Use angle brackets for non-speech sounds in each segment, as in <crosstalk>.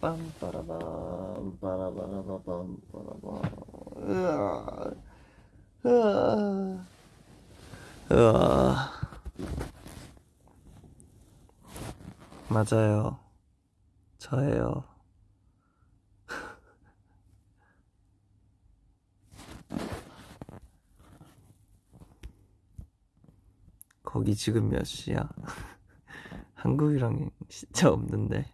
빰빠라밤 빠라바라바밤 빠라밤. 으아. 으아. 맞아요. 저예요. <laughs> 거기 지금 몇 시야? <laughs> 한국이랑 진짜 없는데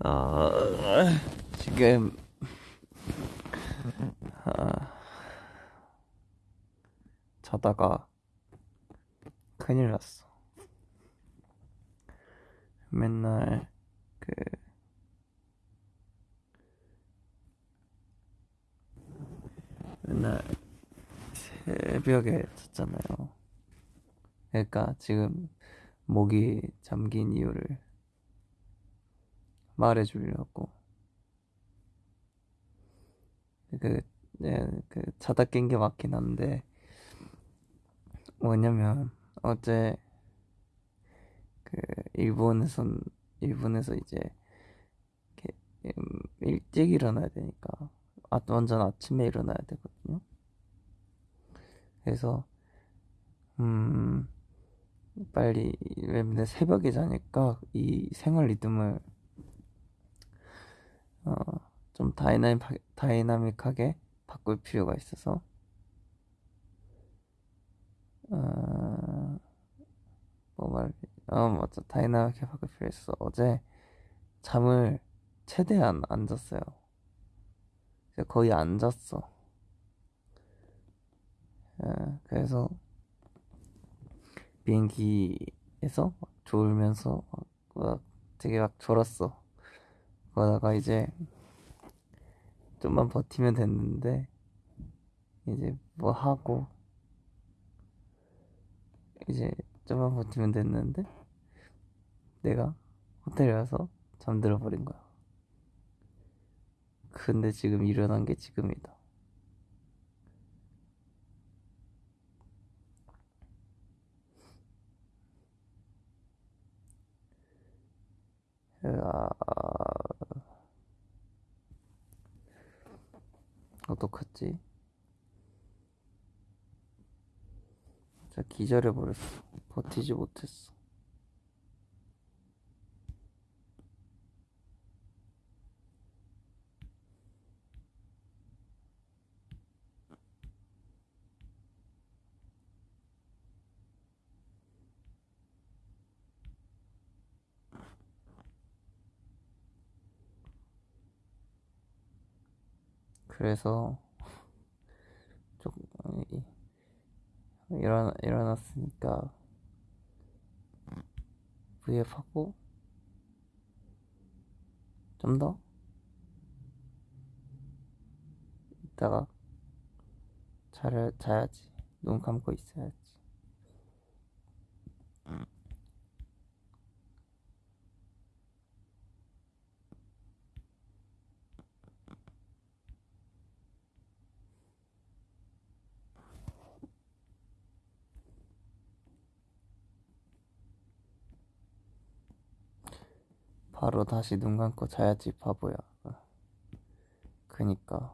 아, 지금 아, 자다가 큰일 났어. 맨날 그 맨날 새벽에 잤잖아요. 그러니까 지금 목이 잠긴 이유를 말해 주려고 그, 네, 그 자다 깬 게 맞긴 한데 뭐냐면 어제 그 일본에선 일본에서 이제 이렇게 음, 일찍 일어나야 되니까 아, 완전 아침에 일어나야 되거든요. 그래서 음 빨리 왜냐면 새벽에 자니까 이 생활 리듬을 어, 좀 다이나믹, 다이나믹하게 바꿀 필요가 있어서 어, 뭐 말, 어, 맞아. 다이나믹하게 바꿀 필요 있어. 어제 잠을 최대한 안 잤어요. 거의 안 잤어. 예, 그래서 비행기에서 막 졸면서 막, 막 되게 막 졸았어. 그러다가 이제 좀만 버티면 됐는데 이제 뭐 하고 이제 좀만 버티면 됐는데 내가 호텔에 와서 잠들어 버린 거야. 근데 지금 일어난 게 지금이다. 으아... 어떡하지? 진짜 기절해버렸어. 버티지 못했어. 그래서 조금 일어나, 일어났으니까 V앱 하고 좀 더 이따가 잘 자야지. 눈 감고 있어야지 바로 다시 눈 감고 자야지 바보야. 그니까.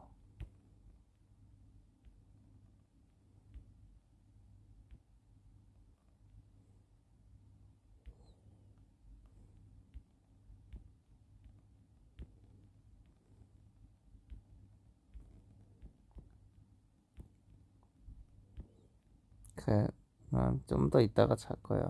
그래 좀더 이따가 잘 거야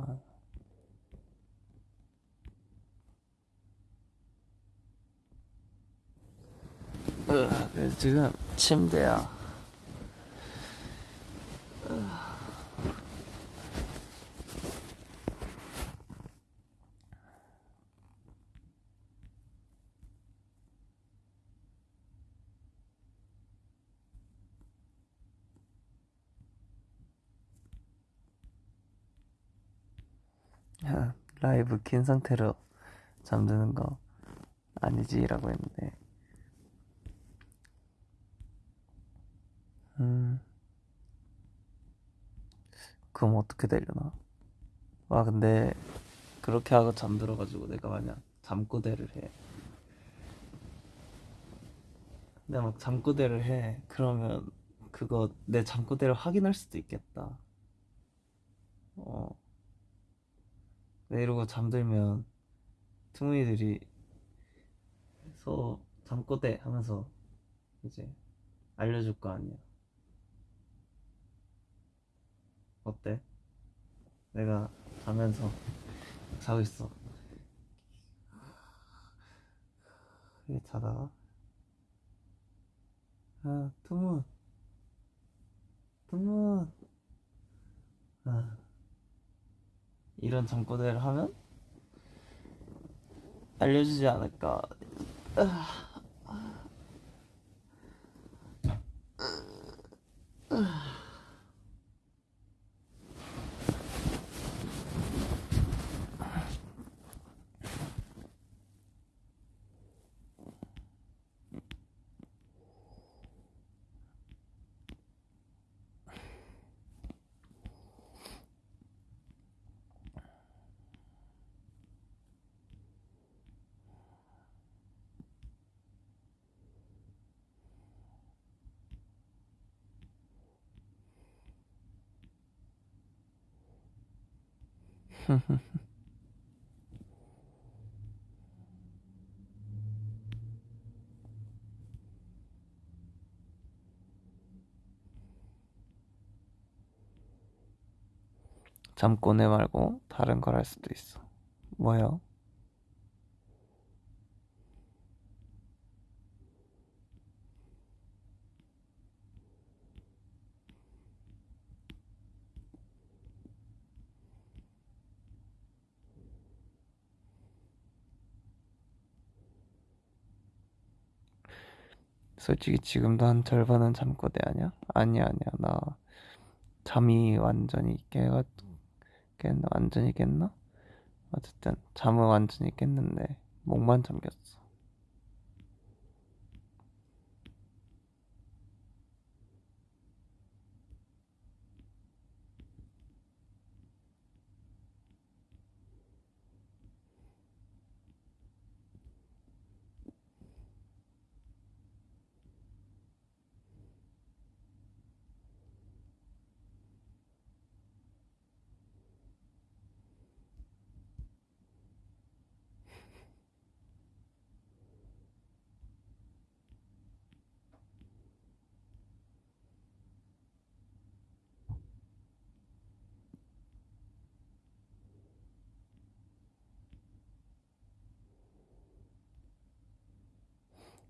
그래서 지금 침대야. 라이브 킨 상태로 잠드는 거 아니지라고 했는데 음. 그럼 어떻게 되려나? 와 근데 그렇게 하고 잠들어가지고 내가 만약 잠꼬대를 해. 내가 막 잠꼬대를 해. 그러면 그거 내 잠꼬대를 확인할 수도 있겠다. 어. 내 이러고 잠들면 퉁이들이 서 잠꼬대 하면서 이제 알려줄 거 아니야 어때? 내가 자면서 자고 있어. 이렇게 자다가 아 투문 투문 아. 이런 잠꼬대를 하면 알려주지 않을까 잠꼬대 말고 다른 걸 할 수도 있어 뭐요? 솔직히 지금도 한 절반은 잠꼬대 아니야? 아니야 아니야 나 잠이 완전히 깨가 깼나 완전히 깼나? 어쨌든 잠은 완전히 깼는데 목만 잠겼어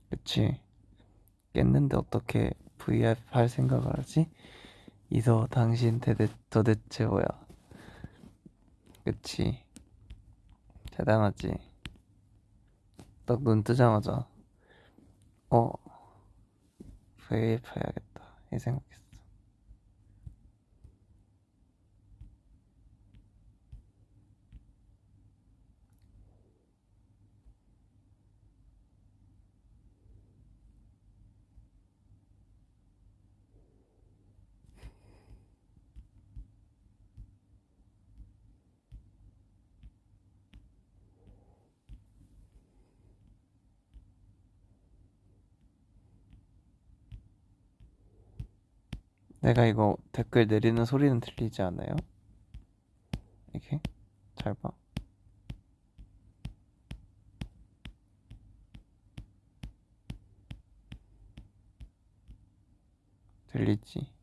그치? 깼는데 어떻게 VIP 할 생각을 하지? 이서 당신 대대, 도대체 뭐야? 그치? 대단하지? 딱 눈 뜨자마자 어? VIP 해야겠다. 이 생각했어 내가 이거 댓글 내리는 소리는 들리지 않아요? 이렇게 잘 봐. 들리지?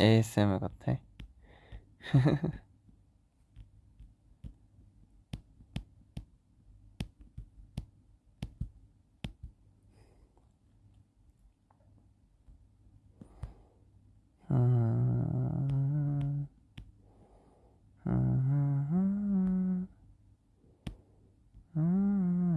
ASMR 같아. 음, 음, 음.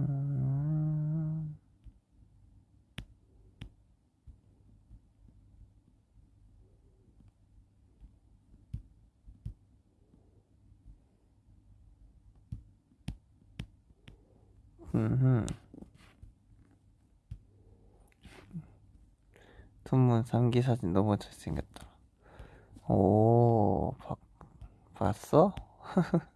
tun문 상기 사진 너무 잘생겼다. 오, 봐, 봤어? <laughs>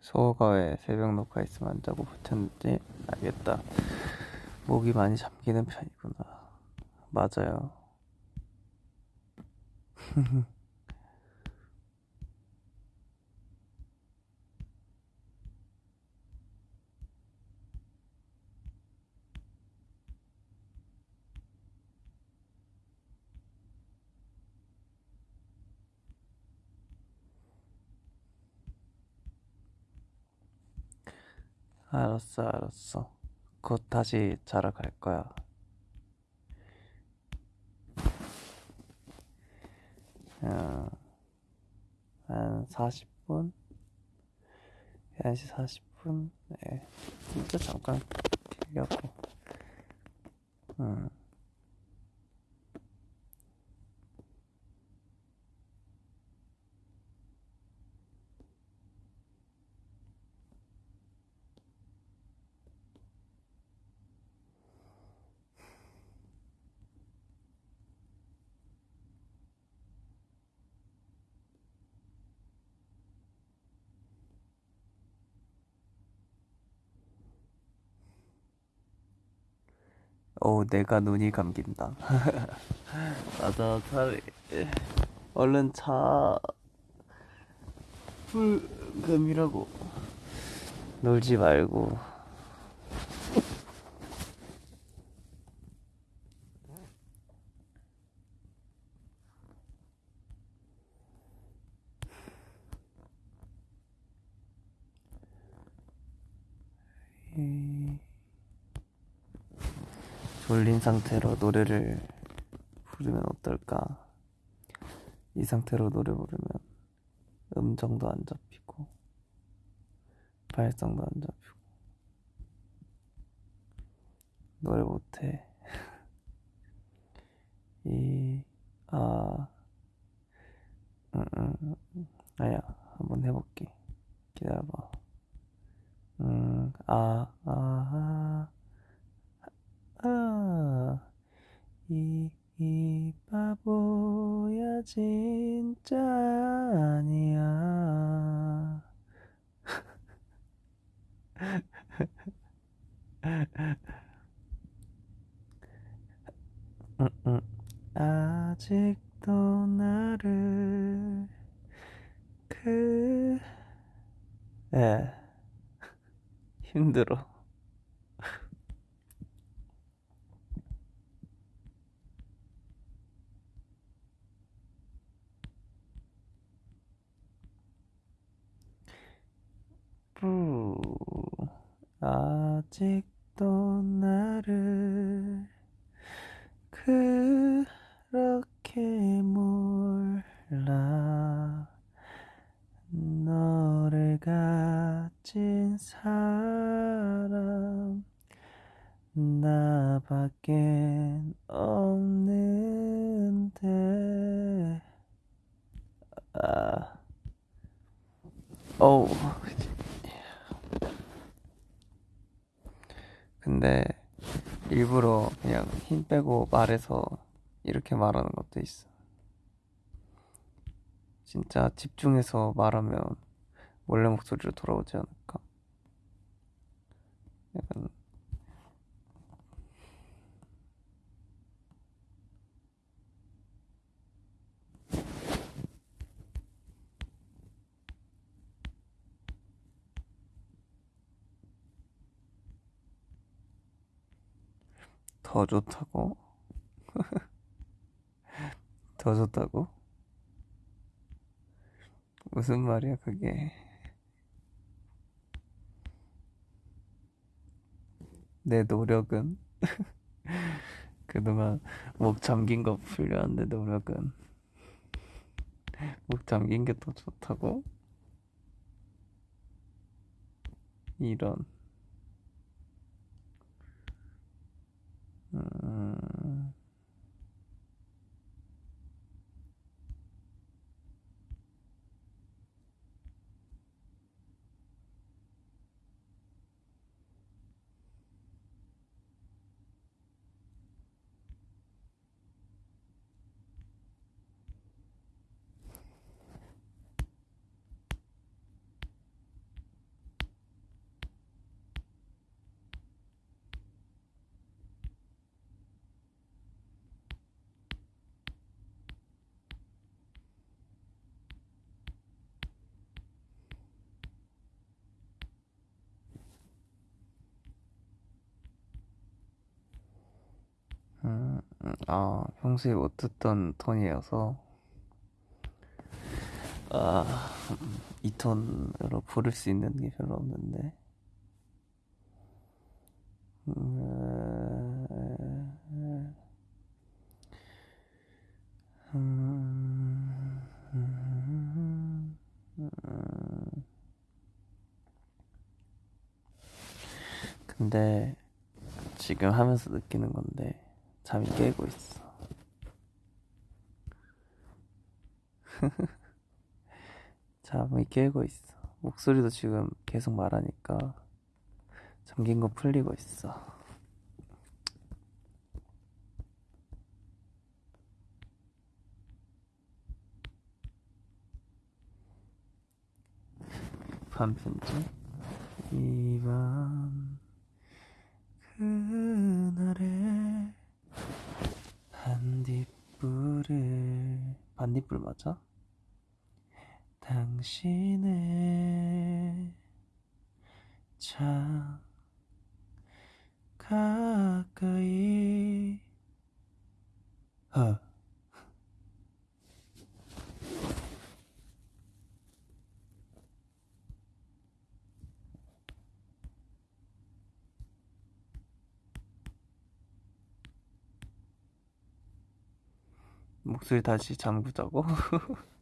소호가 왜 새벽 녹화 있으면 안 자고 붙였는지 알겠다. 목이 많이 잠기는 편이구나. 맞아요. <laughs> 알았어, 알았어. 곧 다시 자러 갈 거야. 어, 한 40분? 11시 40분? 네. 진짜 잠깐 기려고. 음. 오, 내가 눈이 감긴다. <laughs> 맞아, 차라리 얼른 자. 불금이라고 놀지 말고. 졸린 상태로 노래를 부르면 어떨까? 이 상태로 노래 부르면 음정도 안 잡히고 발성도 안 잡히고 노래 못해. <laughs> 이, 아, 응, 응, 응. 아야, 한번 해볼게. 기다려봐. 음, 아, 아, 아, 이, 이 바보야 진짜 아니야. 아직도 나를 그, 에, 힘들어. 부, 아직도 나를 그렇게 몰라. 너를 가진 사람 나밖엔 없는데. 아. 어우 근데 일부러 그냥 힘 빼고 말해서 이렇게 말하는 것도 있어. 진짜 집중해서 말하면 원래 목소리로 돌아오지 않을까? 약간 더 좋다고? <laughs> 더 좋다고? 무슨 말이야, 그게? 내 노력은? <laughs> 그동안 목 잠긴 거 풀려는데 노력은? 목 잠긴 게 더 좋다고? 이런. 음, 음, 음, 아, 평소에 못 듣던 톤이어서, 아, 음, 이 톤으로 부를 수 있는 게 별로 없는데. 근데 지금 하면서 느끼는 건데 잠이 깨고 있어. <laughs> 잠이 깨고 있어. 목소리도 지금 계속 말하니까 잠긴 거 풀리고 있어. 반편지 이밤 그날의 반딧불을 반딧불 맞아? 당신의 참 가까이 어. 목소리 다시 잠그자고? <laughs>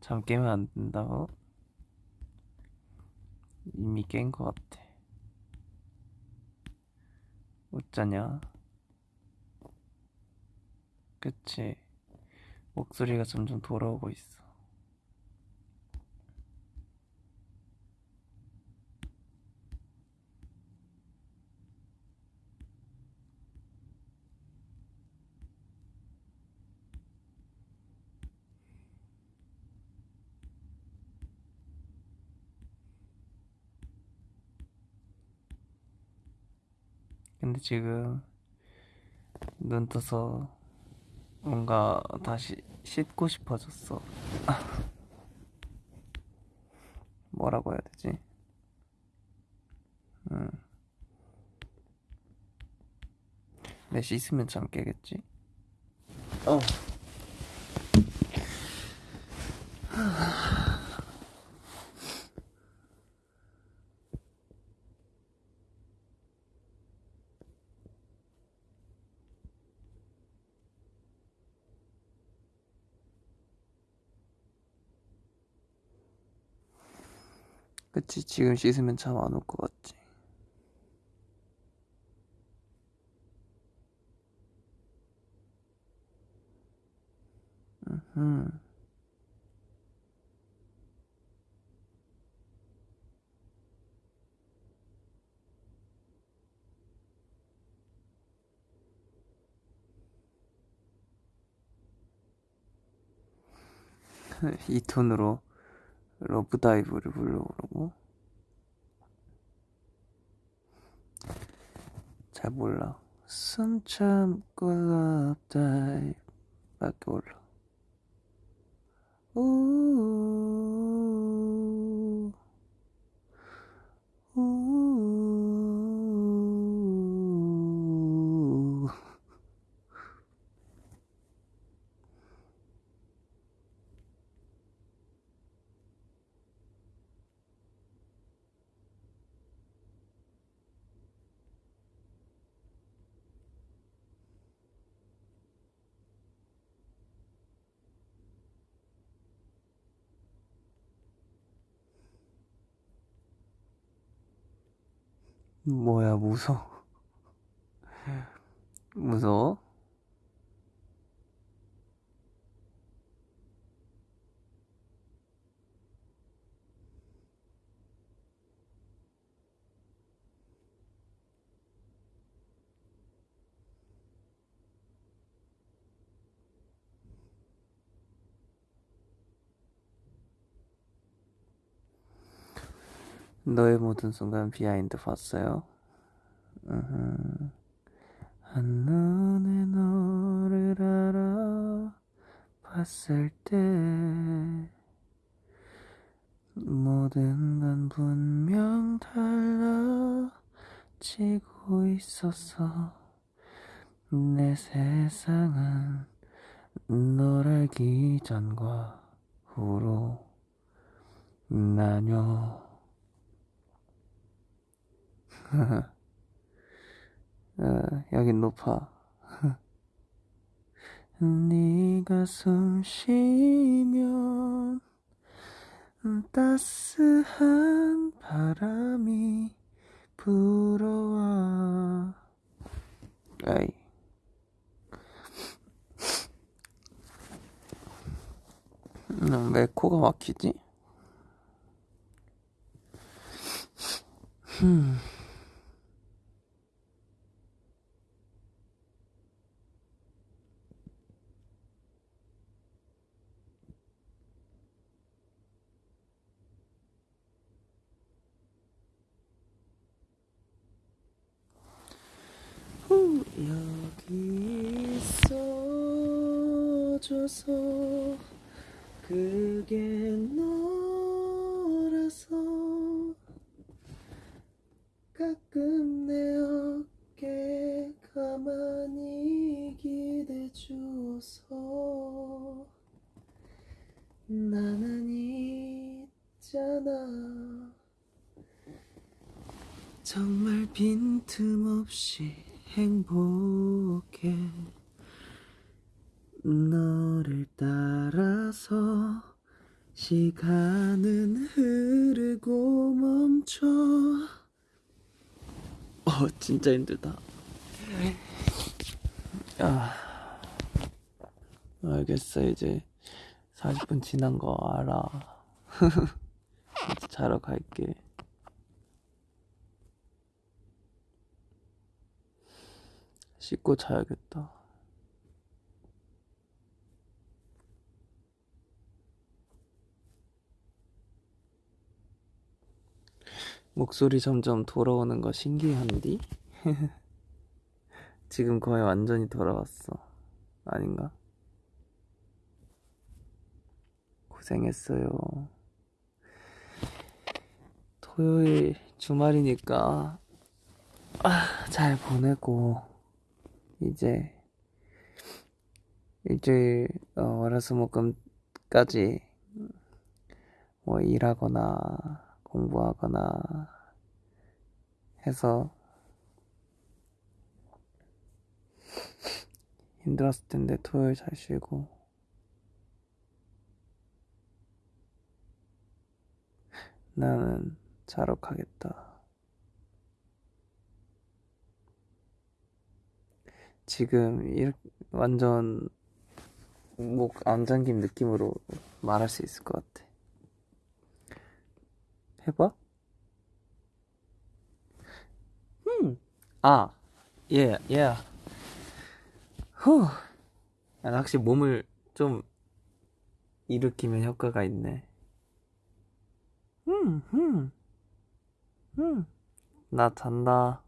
잠 깨면 안 된다고? 이미 깬 것 같아. 어쩌냐? 그치? 목소리가 점점 돌아오고 있어. 근데 지금 눈 떠서 뭔가 다시 씻고 싶어졌어. <laughs> 뭐라고 해야 되지? 음. 내 씻으면 잠 깨겠지? 어. <laughs> 그치, 지금 씻으면 잠 안 올 것 같지? 음. <laughs> 이 톤으로 러브다이브를 불러보라고? 잘 몰라. 러브다이브 밖에 몰라. 우, 뭐야, 무서워. 무서워? 너의 모든 순간 비하인드 봤어요? 한눈에 너를 알아 봤을 때 모든 건 분명 달라지고 있었어 내 세상은 널 알기 전과 후로 나뉘어 어, <laughs> 여긴 높아. <laughs> 네가 숨 쉬면 따스한 바람이 불어와. 아이. 음, 왜 코가 막히지? <laughs> 흠. 후, 여기 있어줘서. 그게 너라서 가끔 내 어깨 가만히 기대주어서. 나는 있잖아. 정말 빈틈없이 행복해 너를 따라서 시간은 흐르고 멈춰. 어 진짜 힘들다. 아. 알겠어 이제 40분 지난 거 알아. 이제 <laughs> 자러 갈게. 씻고 자야겠다. 목소리 점점 돌아오는 거 신기한디? <laughs> 지금 거의 완전히 돌아왔어. 아닌가? 고생했어요. 토요일 주말이니까 아, 잘 보내고 이제 일주일 어, 월화수목금까지 뭐 일하거나 공부하거나 해서 힘들었을 텐데 토요일 잘 쉬고 나는 자러 가겠다. 지금 이렇게 완전 목 안 잠긴 느낌으로 말할 수 있을 것 같아. 해봐? 음, 아, 예, 예. 후, 아, 확실히 몸을 좀 일으키면 효과가 있네. 음, 음, 음. 나 잔다.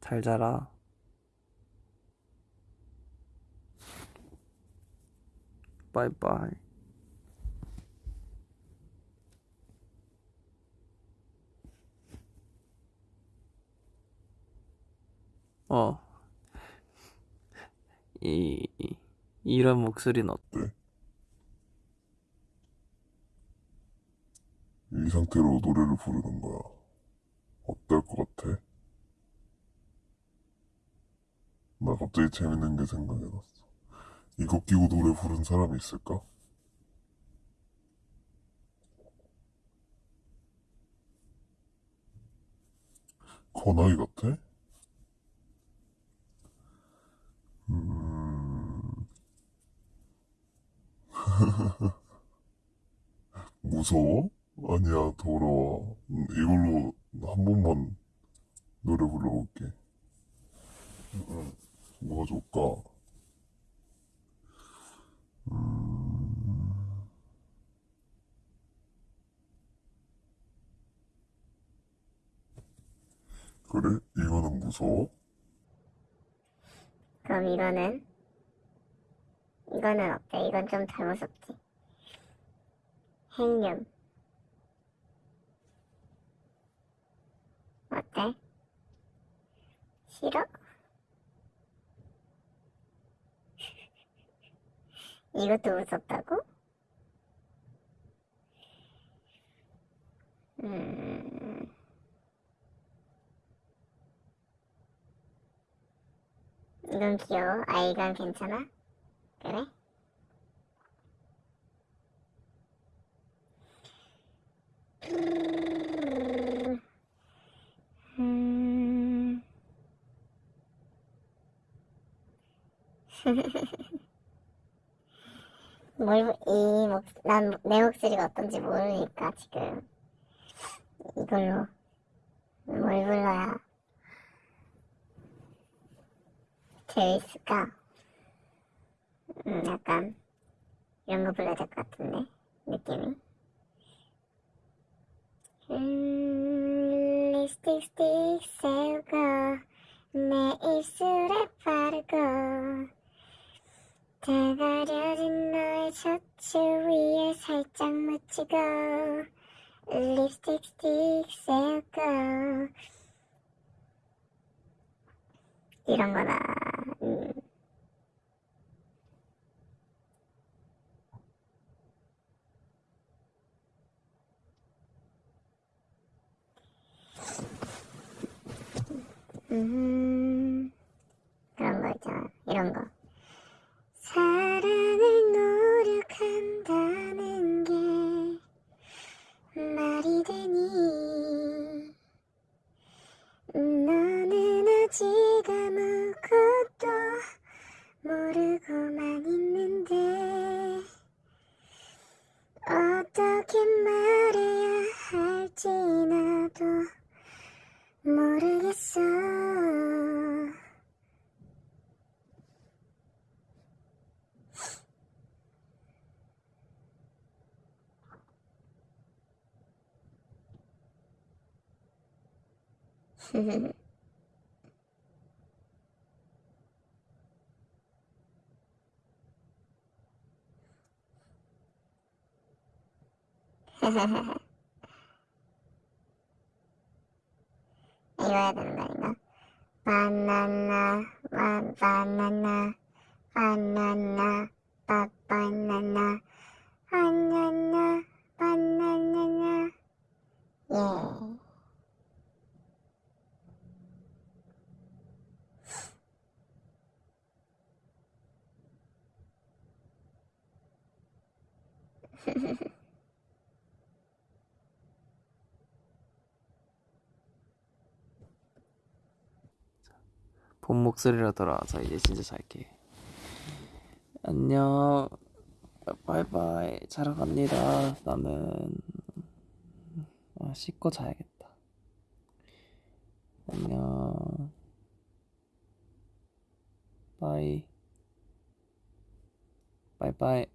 잘 자라. 바이바이. 어. 이, 이 이런 목소리는 어때? 이 상태로 노래를 부르는 거야. 어떨 것 같아? 나 갑자기 재밌는 게 생각이 났어. 이거 끼고 노래 부른 사람이 있을까? 권하기 같아? 음, <laughs> 무서워? 아니야, 더러워. 음, 이걸로 한 번만 노래 불러볼게. 음, 뭐가 좋을까? 음, 그래? 이거는 무서워? 그럼 이거는? 이거는 어때? 이건 좀덜 무섭지? 행륜. 어때? 싫어? <laughs> 이것도 무섭다고? 음, 이건 귀여워. 아, 이건 괜찮아? 그래? 음, <laughs> 뭘, 이 목, 난 내 목소리가 어떤지 모르니까 지금 이걸로 뭘 불러야 재밌을까? 음, 약간 이런 거 불러야 될 것 같은데 느낌이. 음, 립스틱 스틱 세우고 내 입술에 바르고 다 가려진 너의 셔츠 위에 살짝 묻히고 립스틱 스틱 세우고 이런 거나 음. 음, 그런 거 있잖아. 이런 거. 사랑을 노력한다는 게 말이 되니 너는 아직 아무것도 모르고만 있는데 어떻게 말해야 할지 나도 모르겠어. 이거 해야 되는 거 아닌가? 바나나, 바, 바나나, 바나나, 바, 바나나, 바나나, 바나나나. 예. 본 목소리로 돌아와서 이제 진짜 잘게. 안녕. 바이바이. 자러 갑니다. 나는 아, 씻고 자야겠다. 안녕. 바이. 바이바이.